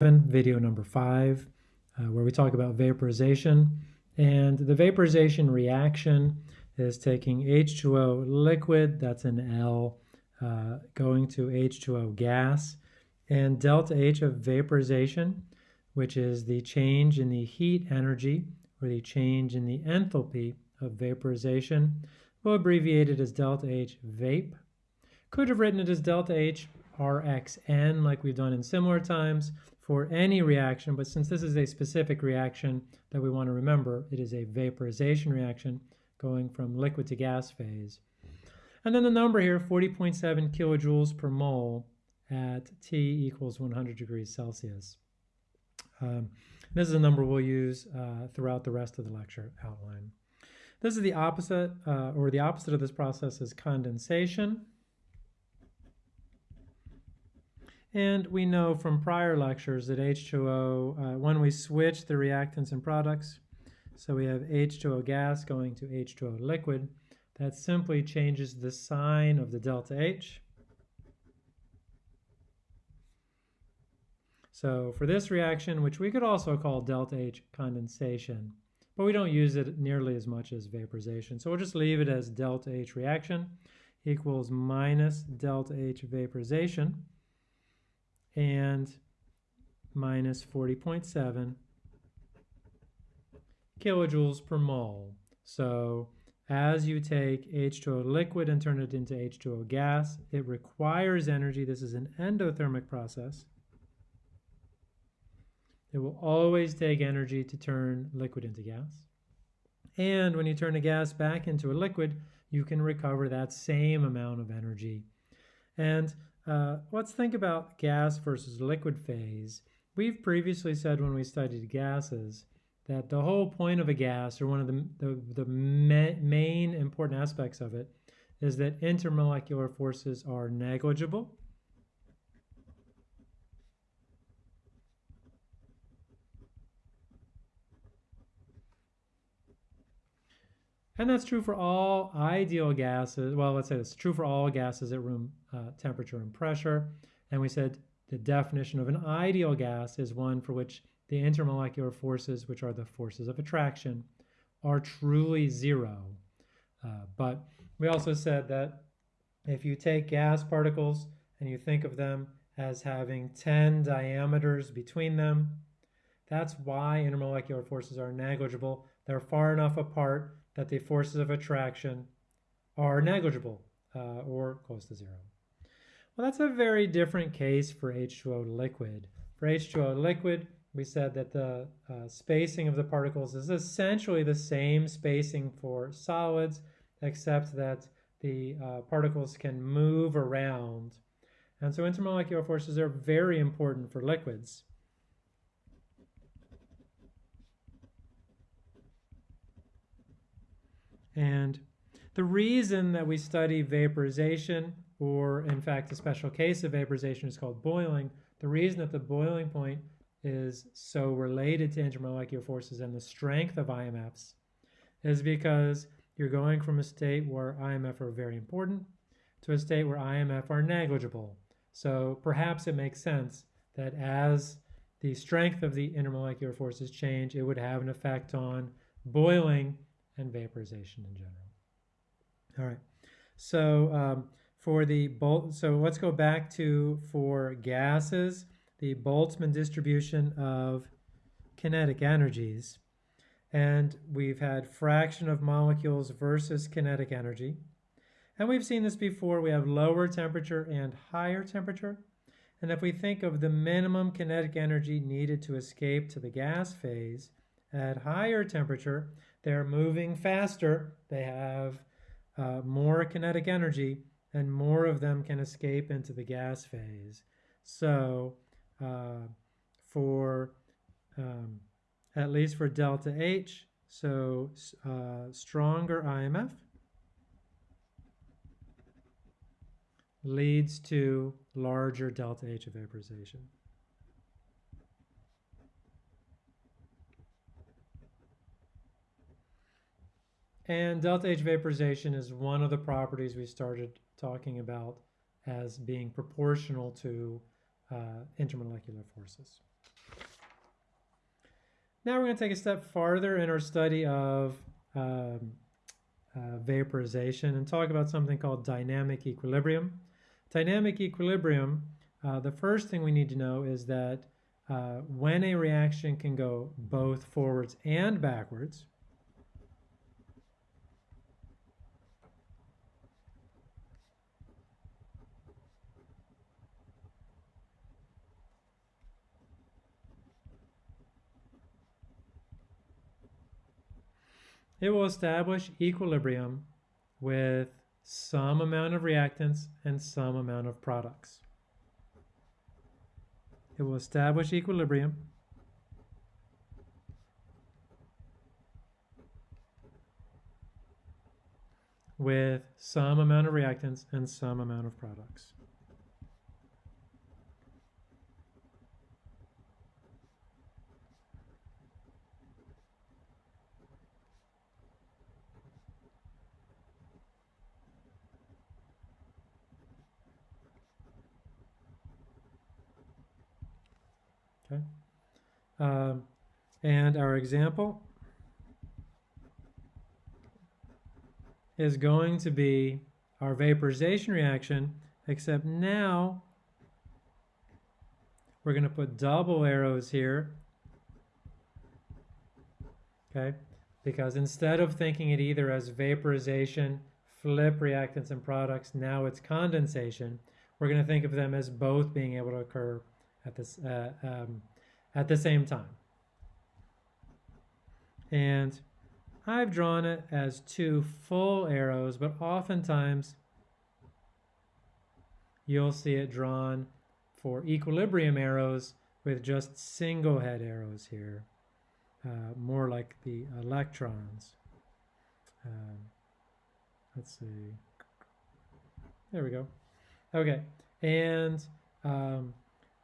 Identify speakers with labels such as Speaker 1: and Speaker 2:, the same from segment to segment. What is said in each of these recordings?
Speaker 1: video number five, uh, where we talk about vaporization. And the vaporization reaction is taking H2O liquid, that's an L, uh, going to H2O gas, and delta H of vaporization, which is the change in the heat energy or the change in the enthalpy of vaporization. We'll abbreviate it as delta H vape. Could have written it as delta H RXN like we've done in similar times for any reaction, but since this is a specific reaction that we want to remember, it is a vaporization reaction going from liquid to gas phase. And then the number here, 40.7 kilojoules per mole at T equals 100 degrees Celsius. Um, this is a number we'll use uh, throughout the rest of the lecture outline. This is the opposite, uh, or the opposite of this process is condensation. And we know from prior lectures that H2O, uh, when we switch the reactants and products, so we have H2O gas going to H2O liquid, that simply changes the sign of the delta H. So for this reaction, which we could also call delta H condensation, but we don't use it nearly as much as vaporization. So we'll just leave it as delta H reaction equals minus delta H vaporization and minus 40.7 kilojoules per mole. So as you take H2O liquid and turn it into H2O gas, it requires energy. This is an endothermic process. It will always take energy to turn liquid into gas. And when you turn a gas back into a liquid, you can recover that same amount of energy. And uh, let's think about gas versus liquid phase. We've previously said when we studied gases that the whole point of a gas, or one of the, the, the main important aspects of it, is that intermolecular forces are negligible. And that's true for all ideal gases. Well, let's say it's true for all gases at room uh, temperature and pressure. And we said the definition of an ideal gas is one for which the intermolecular forces, which are the forces of attraction, are truly zero. Uh, but we also said that if you take gas particles and you think of them as having 10 diameters between them, that's why intermolecular forces are negligible. They're far enough apart that the forces of attraction are negligible uh, or close to zero. Well, that's a very different case for H2O liquid. For H2O liquid, we said that the uh, spacing of the particles is essentially the same spacing for solids, except that the uh, particles can move around. And so intermolecular forces are very important for liquids. And the reason that we study vaporization, or in fact a special case of vaporization is called boiling, the reason that the boiling point is so related to intermolecular forces and the strength of IMFs is because you're going from a state where IMF are very important to a state where IMF are negligible. So perhaps it makes sense that as the strength of the intermolecular forces change, it would have an effect on boiling and vaporization in general. All right, so um, for the Bolt, so let's go back to for gases, the Boltzmann distribution of kinetic energies. And we've had fraction of molecules versus kinetic energy. And we've seen this before. We have lower temperature and higher temperature. And if we think of the minimum kinetic energy needed to escape to the gas phase, at higher temperature, they're moving faster. They have uh, more kinetic energy and more of them can escape into the gas phase. So uh, for um, at least for delta H, so uh, stronger IMF leads to larger delta H of vaporization. And delta H vaporization is one of the properties we started talking about as being proportional to uh, intermolecular forces. Now we're going to take a step farther in our study of um, uh, vaporization and talk about something called dynamic equilibrium. Dynamic equilibrium, uh, the first thing we need to know is that uh, when a reaction can go both forwards and backwards, it will establish equilibrium with some amount of reactants and some amount of products. It will establish equilibrium with some amount of reactants and some amount of products. Okay. Um, and our example is going to be our vaporization reaction, except now we're going to put double arrows here. Okay, because instead of thinking it either as vaporization, flip reactants and products, now it's condensation, we're going to think of them as both being able to occur at this uh, um, at the same time. And I've drawn it as two full arrows, but oftentimes you'll see it drawn for equilibrium arrows with just single head arrows here, uh, more like the electrons. Um, let's see. There we go. Okay, and um,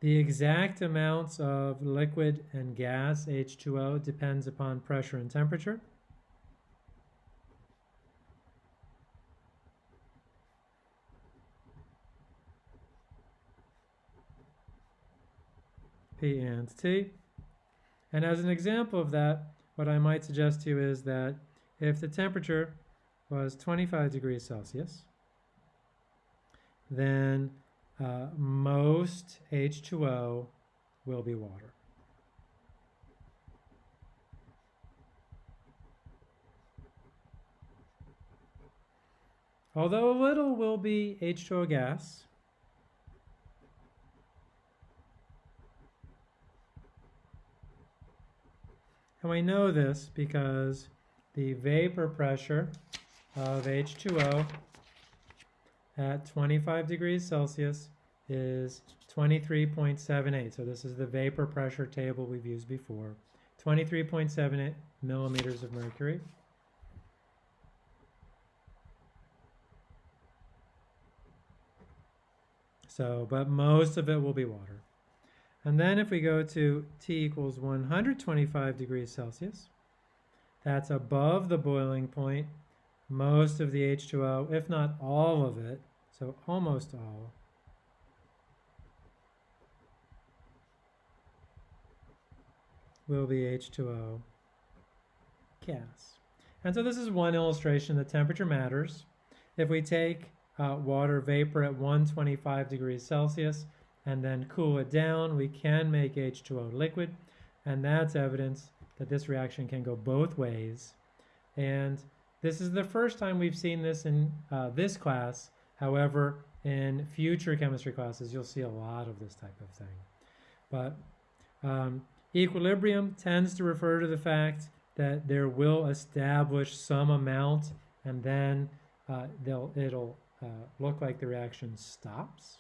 Speaker 1: the exact amounts of liquid and gas, H2O, depends upon pressure and temperature. P and T. And as an example of that, what I might suggest to you is that if the temperature was 25 degrees Celsius, then uh, most H2O will be water. Although a little will be H2O gas, and we know this because the vapor pressure of H2O at 25 degrees Celsius is 23.78. So this is the vapor pressure table we've used before. 23.78 millimeters of mercury. So, but most of it will be water. And then if we go to T equals 125 degrees Celsius, that's above the boiling point most of the H2O, if not all of it, so almost all, will be H2O gas. And so this is one illustration that temperature matters. If we take uh, water vapor at 125 degrees Celsius and then cool it down, we can make H2O liquid. And that's evidence that this reaction can go both ways. And this is the first time we've seen this in uh, this class. However, in future chemistry classes, you'll see a lot of this type of thing. But um, equilibrium tends to refer to the fact that there will establish some amount and then uh, it'll uh, look like the reaction stops.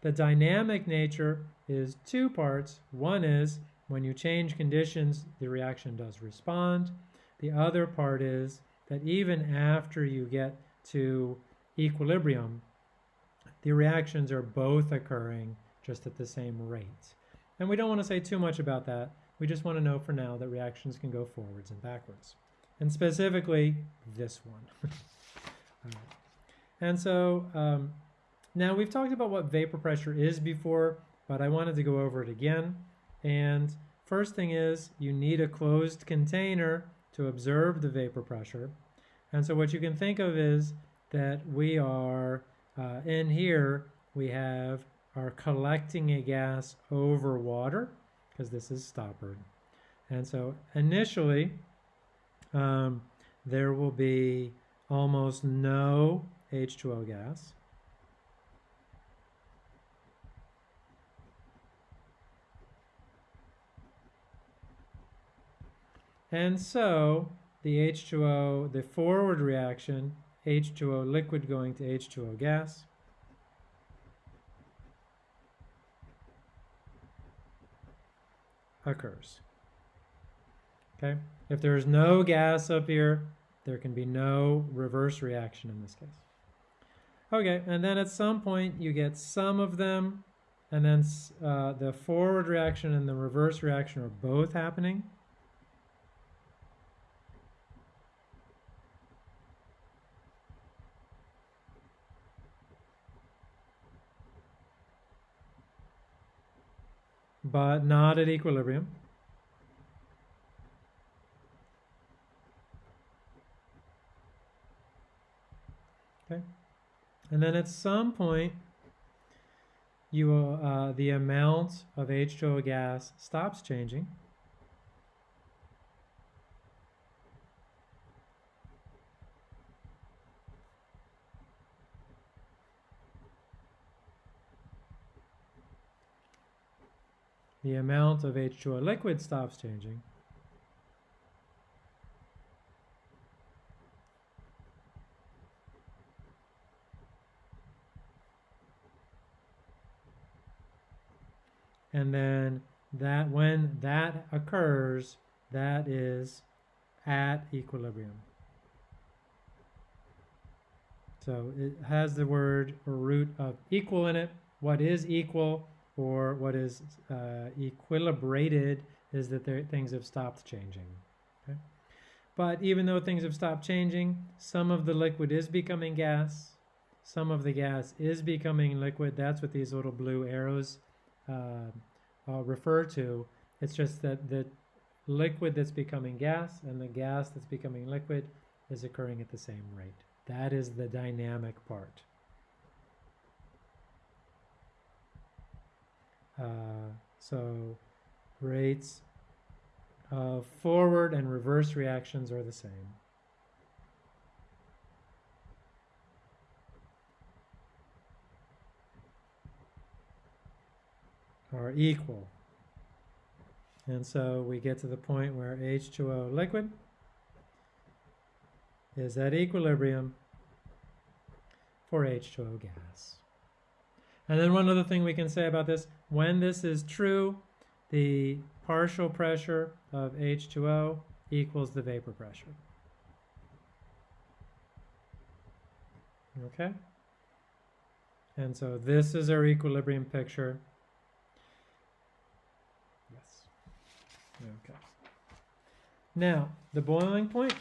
Speaker 1: The dynamic nature is two parts. One is when you change conditions, the reaction does respond. The other part is that even after you get to equilibrium, the reactions are both occurring just at the same rate. And we don't want to say too much about that. We just want to know for now that reactions can go forwards and backwards. And specifically, this one. And so um, now we've talked about what vapor pressure is before, but I wanted to go over it again. And first thing is you need a closed container to observe the vapor pressure. And so what you can think of is that we are uh, in here, we have our collecting a gas over water because this is stoppered. And so initially, um, there will be almost no H2O gas. And so the H2O, the forward reaction, H2O liquid going to H2O gas, occurs. Okay, if there's no gas up here, there can be no reverse reaction in this case. Okay, and then at some point you get some of them, and then uh, the forward reaction and the reverse reaction are both happening. But not at equilibrium. Okay, and then at some point, you will, uh, the amount of H2O gas stops changing. The amount of H2O liquid stops changing. And then that when that occurs, that is at equilibrium. So it has the word or root of equal in it. What is equal? Or what is uh, equilibrated is that there, things have stopped changing. Okay? But even though things have stopped changing, some of the liquid is becoming gas, some of the gas is becoming liquid. That's what these little blue arrows uh, uh, refer to. It's just that the liquid that's becoming gas and the gas that's becoming liquid is occurring at the same rate. That is the dynamic part. Uh, so rates of forward and reverse reactions are the same. Are equal. And so we get to the point where H2O liquid is at equilibrium for H2O gas. And then one other thing we can say about this, when this is true, the partial pressure of H2O equals the vapor pressure. Okay? And so this is our equilibrium picture. Yes. Okay. Now, the boiling point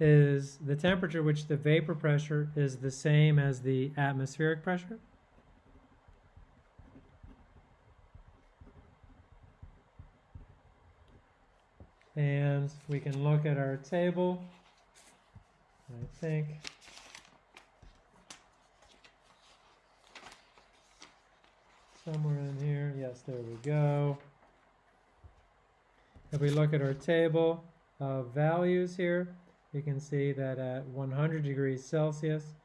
Speaker 1: is the temperature which the vapor pressure is the same as the atmospheric pressure. And we can look at our table. I think somewhere in here, yes, there we go. If we look at our table of values here, you can see that at 100 degrees Celsius,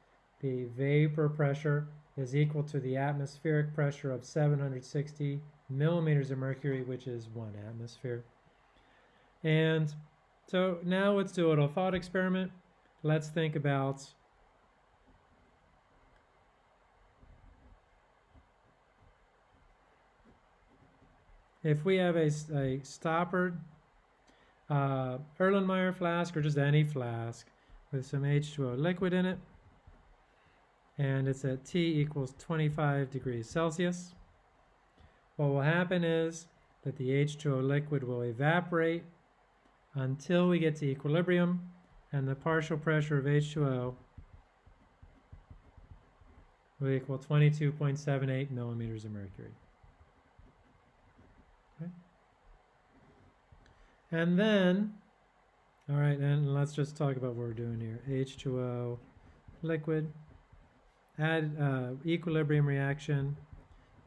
Speaker 1: the vapor pressure is equal to the atmospheric pressure of 760 millimeters of mercury, which is one atmosphere. And so now let's do a little thought experiment. Let's think about if we have a, a stoppered uh, Erlenmeyer flask or just any flask with some H2O liquid in it. And it's at T equals 25 degrees Celsius. What will happen is that the H2O liquid will evaporate until we get to equilibrium and the partial pressure of H2O will equal 22.78 millimeters of mercury. Okay. And then, all right, and let's just talk about what we're doing here. H2O liquid, add uh, equilibrium reaction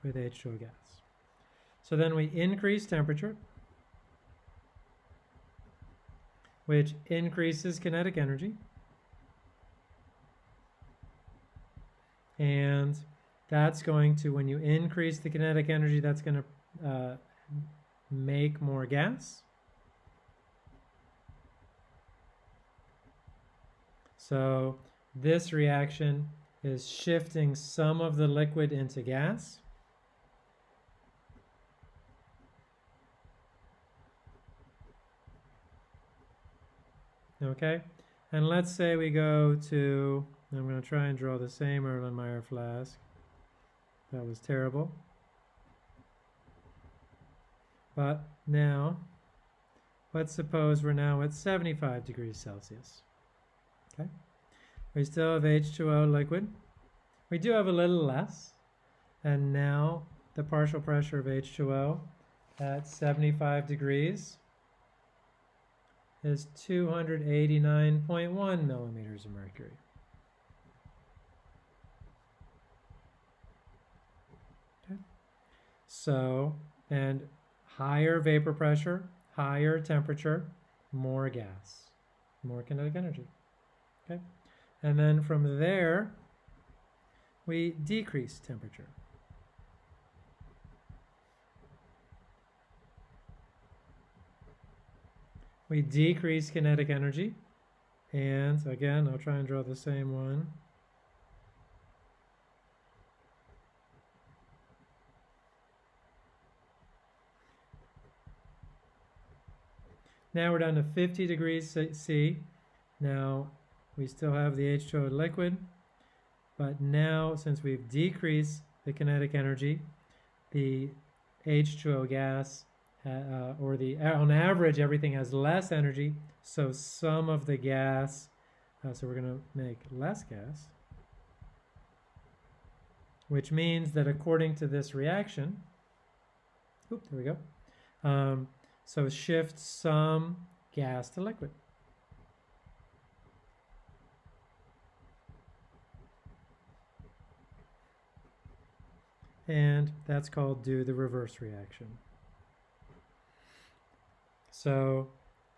Speaker 1: with H2O gas. So then we increase temperature, which increases kinetic energy. And that's going to, when you increase the kinetic energy, that's going to uh, make more gas. So this reaction is shifting some of the liquid into gas. Okay, and let's say we go to, I'm going to try and draw the same Erlenmeyer flask. That was terrible. But now, let's suppose we're now at 75 degrees Celsius. Okay, we still have H2O liquid. We do have a little less, and now the partial pressure of H2O at 75 degrees is 289.1 millimeters of mercury. Okay. So, and higher vapor pressure, higher temperature, more gas, more kinetic energy. Okay. And then from there, we decrease temperature. We decrease kinetic energy. And again, I'll try and draw the same one. Now we're down to 50 degrees C. Now we still have the H2O liquid, but now since we've decreased the kinetic energy, the H2O gas uh, or the on average everything has less energy so some of the gas uh, so we're going to make less gas which means that according to this reaction oop, there we go um, so shift some gas to liquid. And that's called do the reverse reaction so,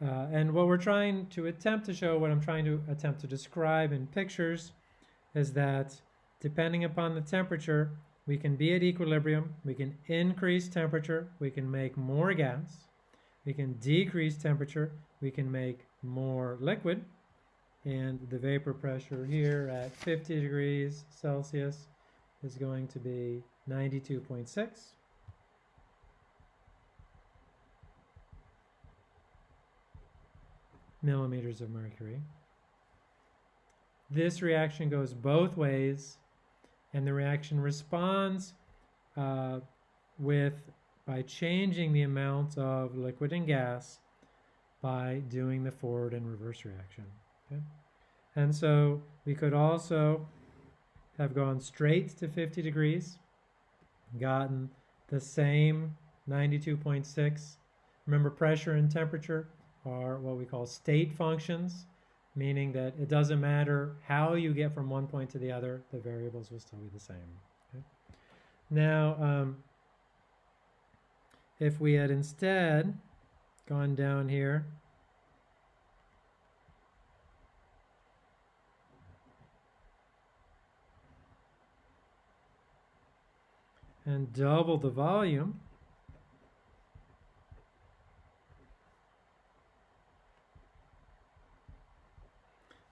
Speaker 1: uh, and what we're trying to attempt to show, what I'm trying to attempt to describe in pictures is that depending upon the temperature, we can be at equilibrium, we can increase temperature, we can make more gas, we can decrease temperature, we can make more liquid, and the vapor pressure here at 50 degrees Celsius is going to be 92.6. millimeters of mercury. This reaction goes both ways, and the reaction responds uh, with by changing the amount of liquid and gas by doing the forward and reverse reaction. Okay? And so we could also have gone straight to 50 degrees, gotten the same 92.6. Remember pressure and temperature are what we call state functions, meaning that it doesn't matter how you get from one point to the other, the variables will still be the same. Okay? Now, um, if we had instead gone down here and double the volume,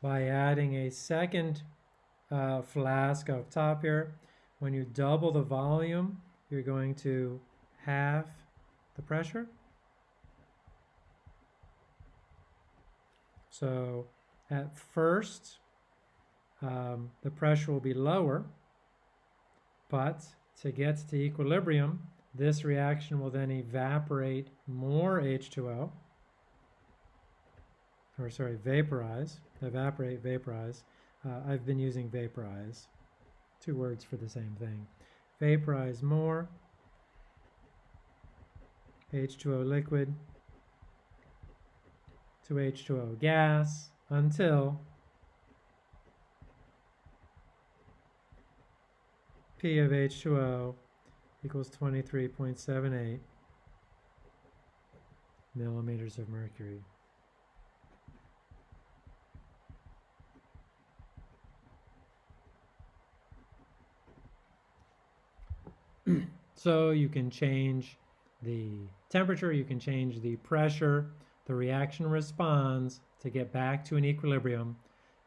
Speaker 1: by adding a second uh, flask up top here. When you double the volume, you're going to halve the pressure. So at first, um, the pressure will be lower, but to get to equilibrium, this reaction will then evaporate more H2O or sorry, vaporize, evaporate, vaporize. Uh, I've been using vaporize, two words for the same thing. Vaporize more, H2O liquid, to H2O gas until P of H2O equals 23.78 millimeters of mercury. So you can change the temperature, you can change the pressure, the reaction responds to get back to an equilibrium,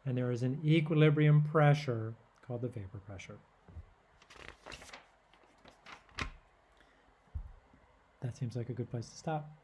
Speaker 1: and there is an equilibrium pressure called the vapor pressure. That seems like a good place to stop.